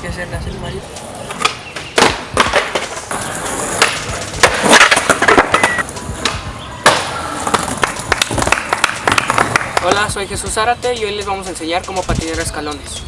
que hacerle así, Mario. Hola, soy Jesús Zárate y hoy les vamos a enseñar cómo patinar escalones.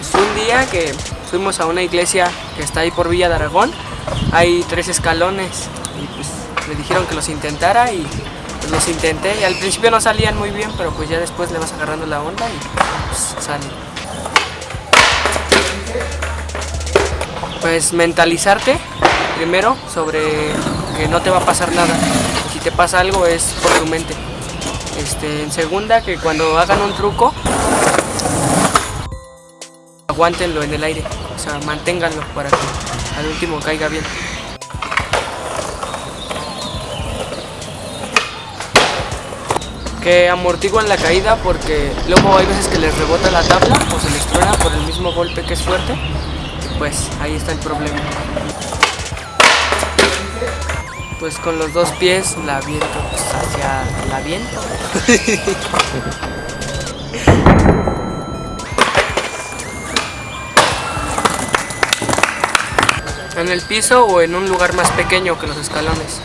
Es un día que fuimos a una iglesia que está ahí por Villa de Aragón. Hay tres escalones y pues dijeron que los intentara y pues los intenté. Y al principio no salían muy bien, pero pues ya después le vas agarrando la onda y pues salen. Pues mentalizarte primero sobre que no te va a pasar nada. Si te pasa algo es por tu mente. Este, en segunda, que cuando hagan un truco, aguántenlo en el aire, o sea, manténganlo para que al último caiga bien. Que amortiguan la caída porque luego hay veces que les rebota la tabla o se les truena por el mismo golpe que es fuerte, pues ahí está el problema. Pues con los dos pies la aviento pues, hacia la viento. en el piso o en un lugar más pequeño que los escalones.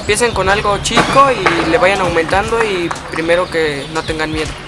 Empiecen con algo chico y le vayan aumentando y primero que no tengan miedo.